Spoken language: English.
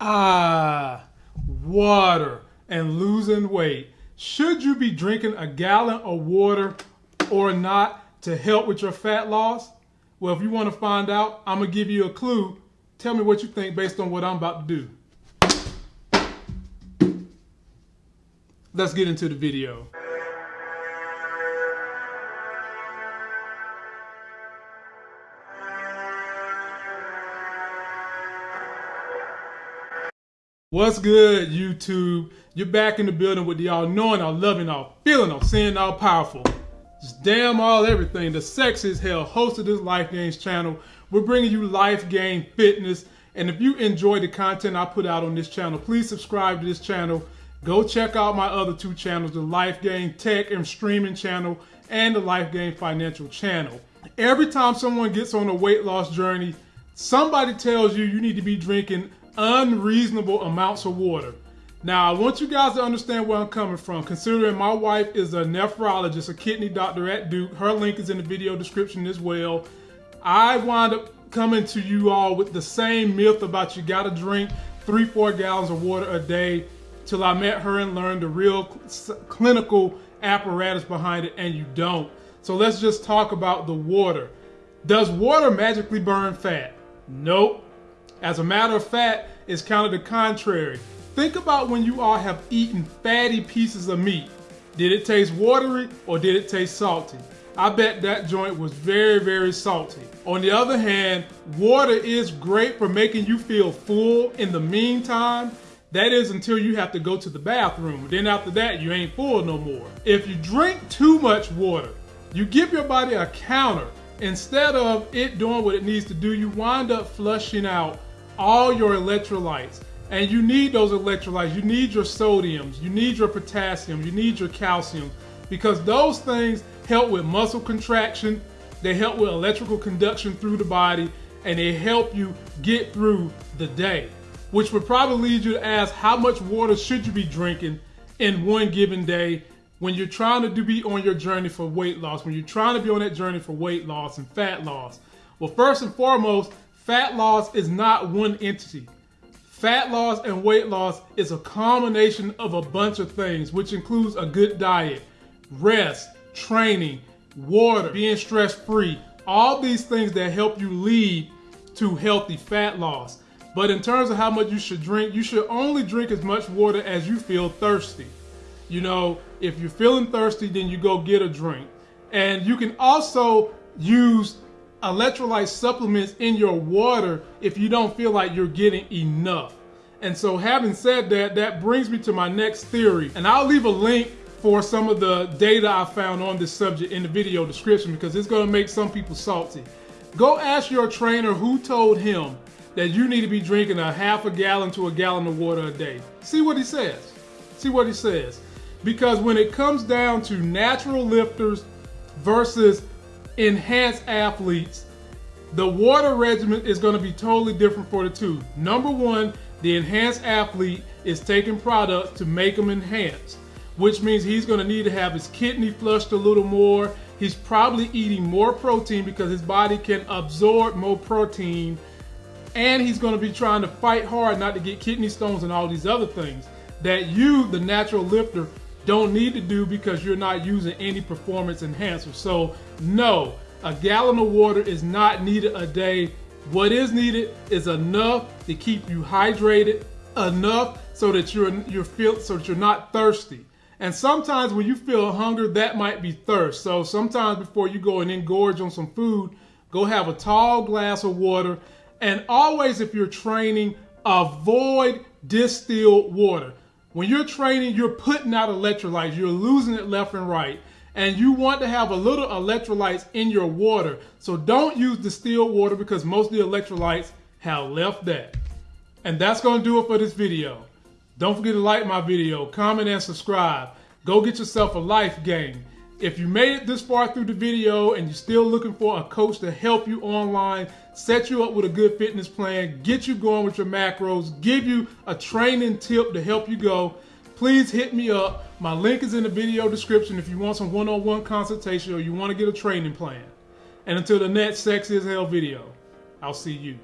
Ah, water and losing weight. Should you be drinking a gallon of water or not to help with your fat loss? Well, if you want to find out, I'm going to give you a clue. Tell me what you think based on what I'm about to do. Let's get into the video. What's good, YouTube? You're back in the building with the all knowing, all loving, all feeling, all seeing, all powerful. Just damn all everything. The sex is hell host of this Life Gains channel. We're bringing you life gain fitness. And if you enjoy the content I put out on this channel, please subscribe to this channel. Go check out my other two channels, the Life Gain Tech and Streaming channel and the Life Gain Financial channel. Every time someone gets on a weight loss journey, somebody tells you you need to be drinking unreasonable amounts of water. Now, I want you guys to understand where I'm coming from, considering my wife is a nephrologist, a kidney doctor at Duke. Her link is in the video description as well. I wind up coming to you all with the same myth about you gotta drink three, four gallons of water a day till I met her and learned the real clinical apparatus behind it, and you don't. So let's just talk about the water. Does water magically burn fat? Nope. As a matter of fact, it's kind of the contrary. Think about when you all have eaten fatty pieces of meat. Did it taste watery or did it taste salty? I bet that joint was very, very salty. On the other hand, water is great for making you feel full in the meantime. That is until you have to go to the bathroom. Then after that, you ain't full no more. If you drink too much water, you give your body a counter. Instead of it doing what it needs to do, you wind up flushing out all your electrolytes. And you need those electrolytes. You need your sodiums, you need your potassium, you need your calcium, because those things help with muscle contraction, they help with electrical conduction through the body, and they help you get through the day. Which would probably lead you to ask how much water should you be drinking in one given day when you're trying to be on your journey for weight loss, when you're trying to be on that journey for weight loss and fat loss. Well, first and foremost, Fat loss is not one entity. Fat loss and weight loss is a combination of a bunch of things, which includes a good diet, rest, training, water, being stress free, all these things that help you lead to healthy fat loss. But in terms of how much you should drink, you should only drink as much water as you feel thirsty. You know, if you're feeling thirsty, then you go get a drink. And you can also use electrolyte supplements in your water if you don't feel like you're getting enough. And so having said that, that brings me to my next theory. And I'll leave a link for some of the data I found on this subject in the video description because it's gonna make some people salty. Go ask your trainer who told him that you need to be drinking a half a gallon to a gallon of water a day. See what he says. See what he says. Because when it comes down to natural lifters versus enhanced athletes, the water regimen is going to be totally different for the two. Number one, the enhanced athlete is taking products to make them enhanced, which means he's going to need to have his kidney flushed a little more. He's probably eating more protein because his body can absorb more protein. And he's going to be trying to fight hard not to get kidney stones and all these other things that you, the natural lifter, don't need to do because you're not using any performance enhancer. So no, a gallon of water is not needed a day. What is needed is enough to keep you hydrated, enough so that you're you're feel so that you're not thirsty. And sometimes when you feel hunger, that might be thirst. So sometimes before you go and engorge on some food, go have a tall glass of water. And always, if you're training, avoid distilled water. When you're training, you're putting out electrolytes, you're losing it left and right. And you want to have a little electrolytes in your water. So don't use distilled water because most of the electrolytes have left that. And that's going to do it for this video. Don't forget to like my video, comment, and subscribe. Go get yourself a life gain. If you made it this far through the video and you're still looking for a coach to help you online, set you up with a good fitness plan, get you going with your macros, give you a training tip to help you go, please hit me up. My link is in the video description if you want some one-on-one -on -one consultation or you want to get a training plan. And until the next Sex is Hell video, I'll see you.